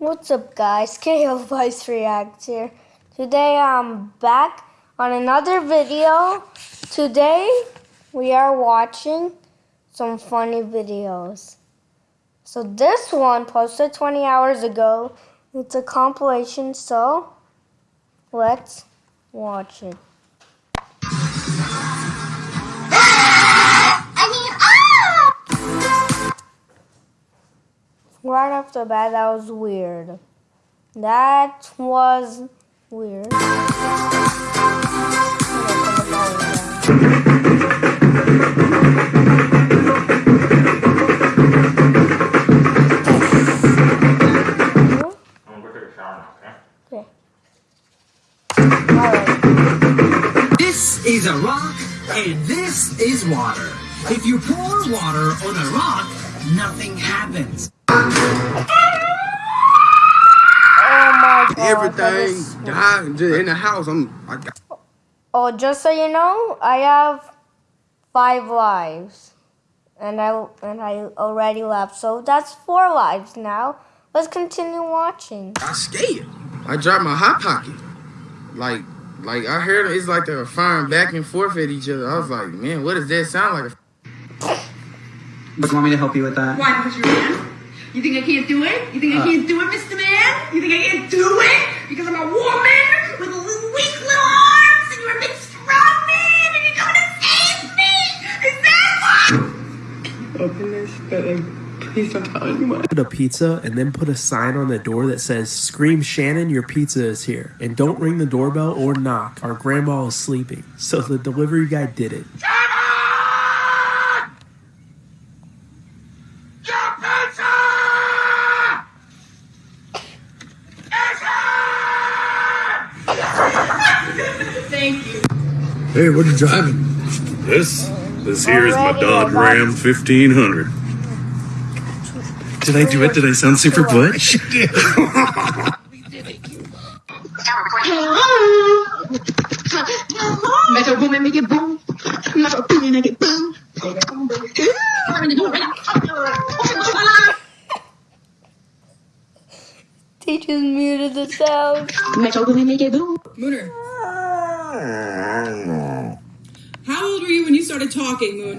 What's up guys, KO Vice Reacts here. Today I'm back on another video. Today we are watching some funny videos. So this one posted 20 hours ago. It's a compilation, so let's watch it. Right off the bat, that was weird. That was weird. This is a rock and this is water. If you pour water on a rock, nothing happens. Oh my god. Everything died in the house. I'm. I got... Oh, just so you know, I have five lives, and I and I already left, so that's four lives now. Let's continue watching. I scared. I dropped my hot pocket. Like, like I heard it's like they were firing back and forth at each other. I was like, man, what does that sound like? But you want me to help you with that? Why? Because you're a man? You think I can't do it? You think I uh. can't do it, Mr. Man? You think I can't do it? Because I'm a woman with little weak little arms and you're a big strong man and you're going to save me? Is that what? Open this, but like, please don't tell anyone. Put a pizza and then put a sign on the door that says, Scream Shannon, your pizza is here. And don't ring the doorbell or knock. Our grandma is sleeping. So the delivery guy did it. Thank you. Hey, what are you driving? This, this here is my Dodge Ram 1500. Did I do it? Did I sound super butch? Metro make it boom. Metro make it boom. I'm in the door right now. They just muted the sound. Metro Boomin, make it boom. Mooner. How old were you when you started talking, Moon?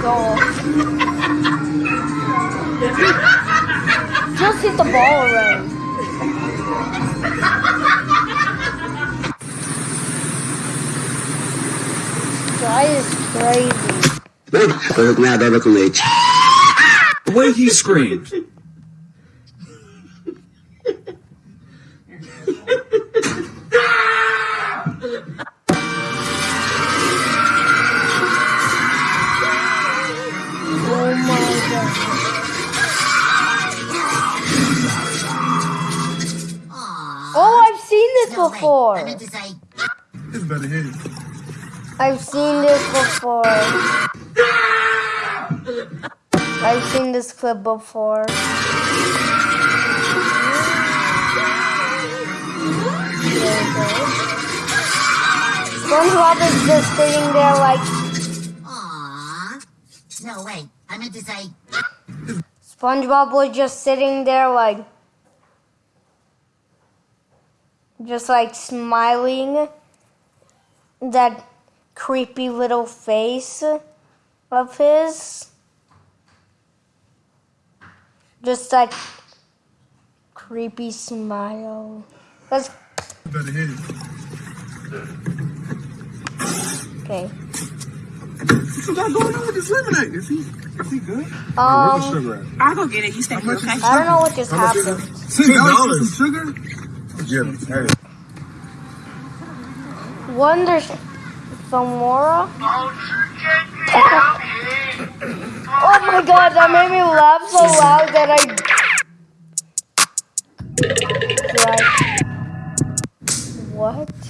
Go. Just hit the ball already. Guy is crazy. The way he screamed. Before. It's better hit. I've seen this before. I've seen this clip before. SpongeBob is just sitting there like Aww. No, wait. I meant to say, SpongeBob was just sitting there like just like smiling that creepy little face of his just like creepy smile Let's better hit it. okay What you got going on with this lemonade? Is he, is he good? Where's the um sugar? I'll go get it. You stay here, okay? I don't know what just How much is it? happened Six dollars. Sugar? Yeah. Hey. Wonder Samora Oh my god, that made me laugh so loud that I. What?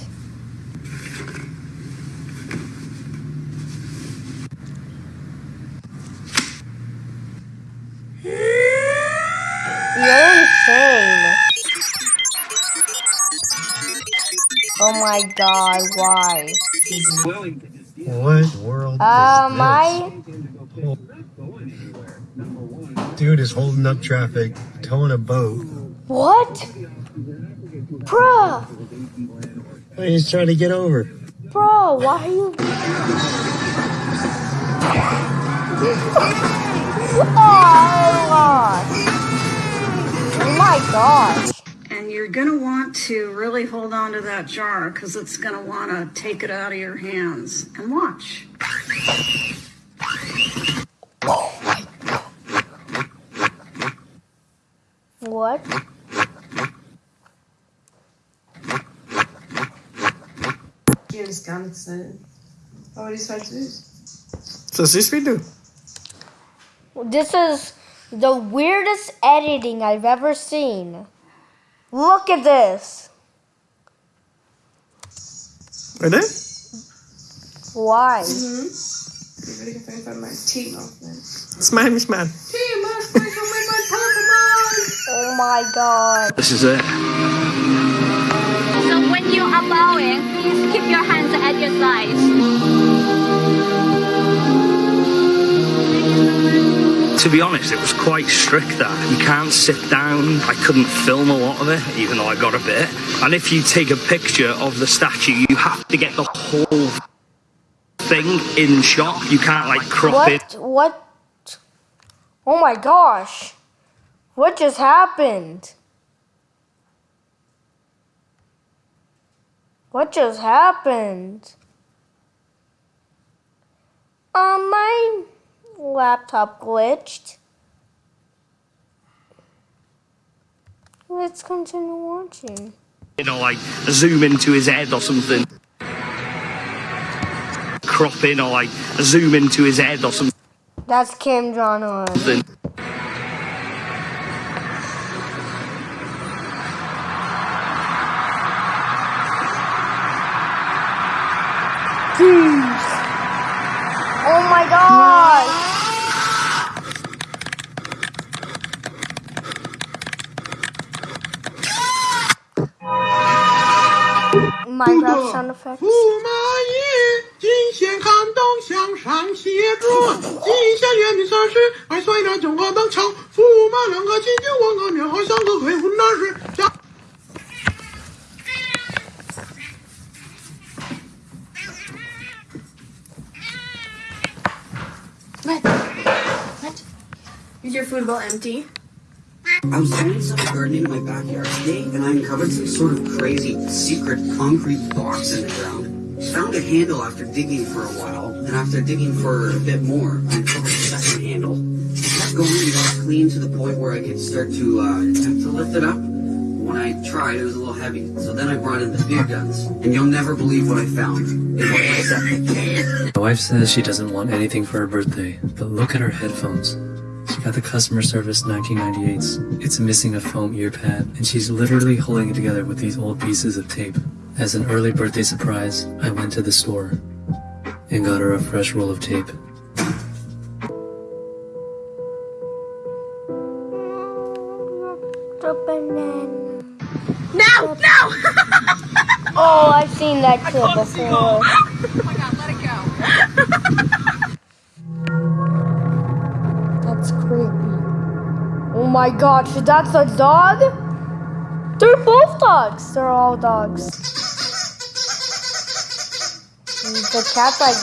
My god, why? What world Um, I Dude is holding up traffic, towing a boat. What? Bruh, He's trying to get over. bro, why are you? Oh gosh! Oh my gosh! And you're going to want to really hold on to that jar because it's going to want to take it out of your hands. And watch. What? James Gunson. Vad var det svartljus? Så sist vi do. This is the weirdest editing I've ever seen. Look at this. Är det? Why? Mm. Jag vet inte man team off men. Smile me smile. Team off my my Oh my god. This is it. So when you are bowing, please keep your hands at your sides. To be honest, it was quite strict that you can't sit down. I couldn't film a lot of it, even though I got a bit. And if you take a picture of the statue, you have to get the whole thing in shot. You can't like crop it. What? What? Oh my gosh. What just happened? What just happened? Um, my laptop glitched. Let's continue watching. You know, like zoom into his head or something. Crop in or like zoom into his head or something. That's Kim Jong Un. Oh 驸马爷，进贤看东向上写着，记下元的三十，二岁了中华当朝，驸马两个金酒望个面，好像个鬼魂那是家。What? What? Is your food bowl empty? I was doing some gardening in my backyard today, and I uncovered some sort of crazy secret concrete box in the ground. Found a handle after digging for a while, and after digging for a bit more, I uncovered a second handle. It going and got clean to the point where I could start to uh, attempt to lift it up. When I tried, it was a little heavy, so then I brought in the big guns, and you'll never believe what I found. It was a. My wife says she doesn't want anything for her birthday, but look at her headphones. She got the customer service 1998s. It's missing a foam ear pad, and she's literally holding it together with these old pieces of tape. As an early birthday surprise, I went to the store and got her a fresh roll of tape. The banana. No! No! Oh, I've seen that clip before. That's creepy. Oh my gosh, that's a dog? They're both dogs. They're all dogs. The cat's like,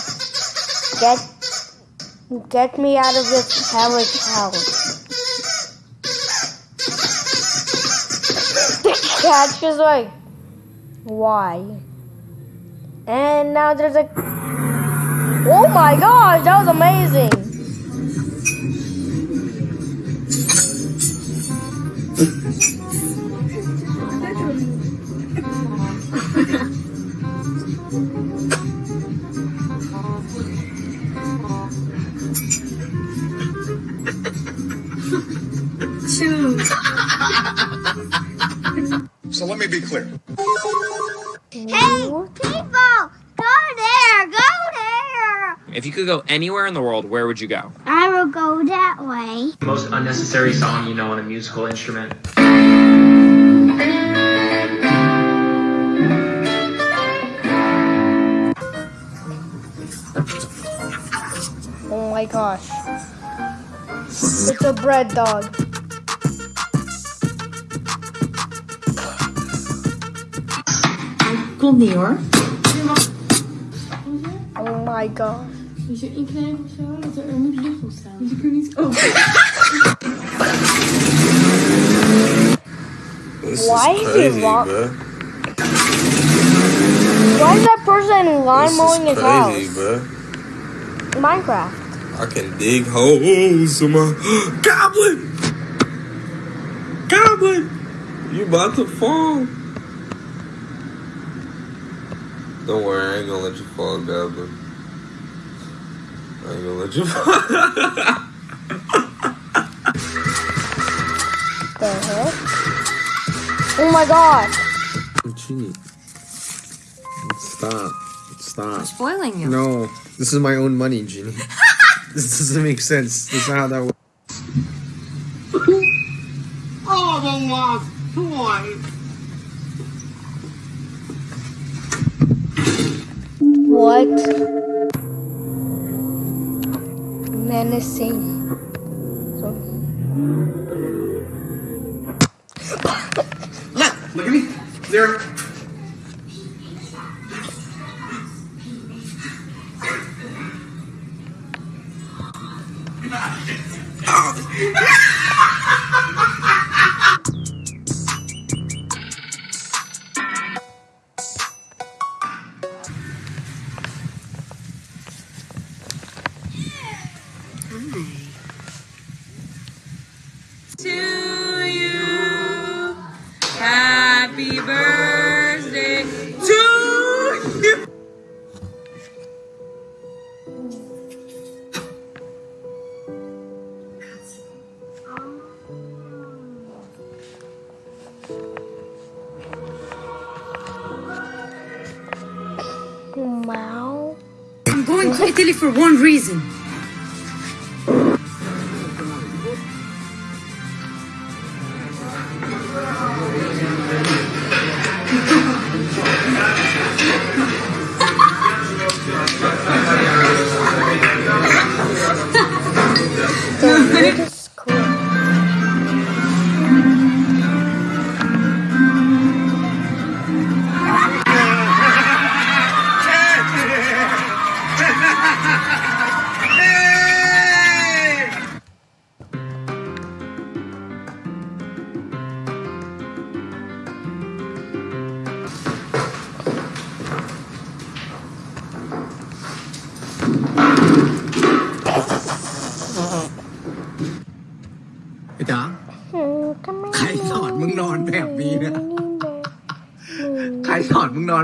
get, get me out of this hellish house. The cat's just like, why? And now there's a. Oh my gosh, that was amazing. Could go anywhere in the world, where would you go? I will go that way. Most unnecessary song you know on a musical instrument. Oh my gosh. It's a bread dog. Komt niet hoor. Oh my god. Moet je inknijpen of zo? Dat er, er moet lucht ontstaan. Dus ik kan niet... This Why is is he bro. Why is that person lawn mowing his crazy, house? bro. Minecraft. I can dig holes in my goblin. Goblin, you about to fall. Don't worry, I ain't gonna let you fall, Goblin. I ain't gonna let you fall. The heck? Oh my god. What you need? Stop. Stop. spoiling you. No, this is my own money, Ginny. this doesn't make sense. This is not how that works. Oh, the lost toy. What? Menacing. So, Look, look at me. There. Happy birthday to you. wow. I'm going to Italy for one reason.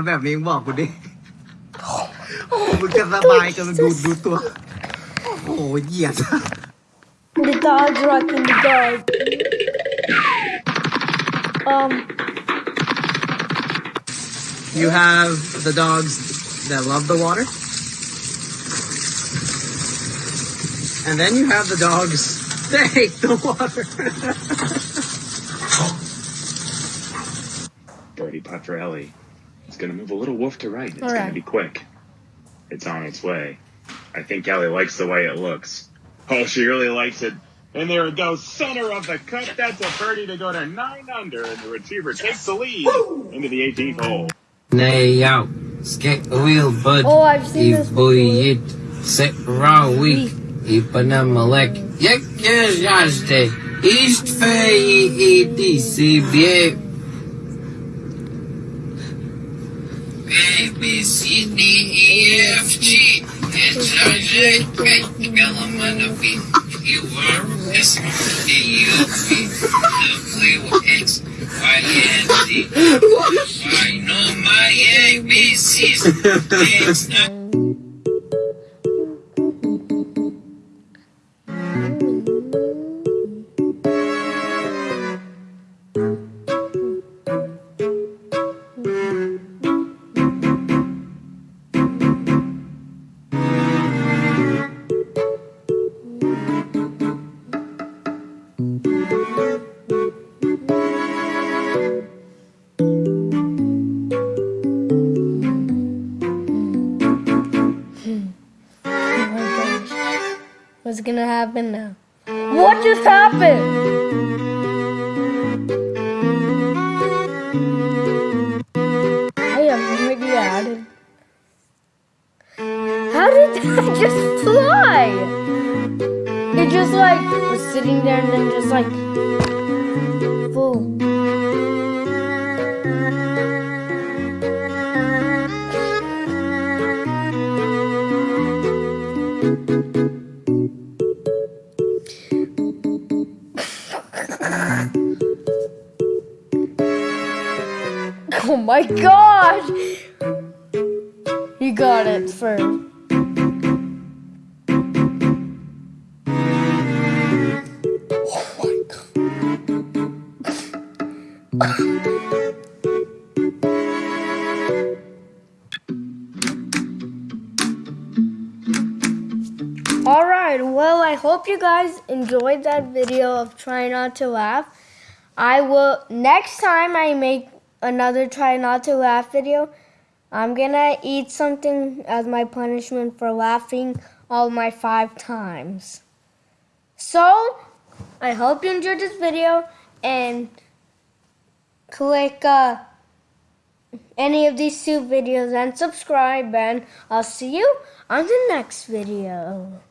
อนมึงนอนแบบนี้มึงบอกกูดิ โอ้โหมึงจะสบายกันดูดูตัว โอ้โหเหยียด The dog's rocking the dog. Um, You have the dogs that love the water. And then you have the dogs that hate the water. Birdie Patrelli. it's gonna move a little woof to right. It's Alright. gonna be quick. It's on its way. I think Ellie likes the way it looks. Oh, she really likes it. And there it goes, center of the cut. That's a birdie to go to nine under, and the retriever takes the lead into the 18th hole. Nej, ja. Skek wheel bud. Oh, I've seen this boy it. Set raw week. Ipana malek. Yek yazde. East fay EDCB. D, E, F, G. H, I, J, K, L, M, N, O, P, Q, R, S, T, U, V, W, X, Y, and Z. I know my ABCs. It's not oh my gosh. What's gonna happen now? What just happened? I am really added. How did that just fly? It just like was sitting there and then just like Oh my gosh! You got it first. Well, I hope you guys enjoyed that video of Try Not to Laugh. I will, next time I make another Try Not to Laugh video, I'm gonna eat something as my punishment for laughing all my five times. So, I hope you enjoyed this video and click uh, any of these two videos and subscribe and I'll see you on the next video.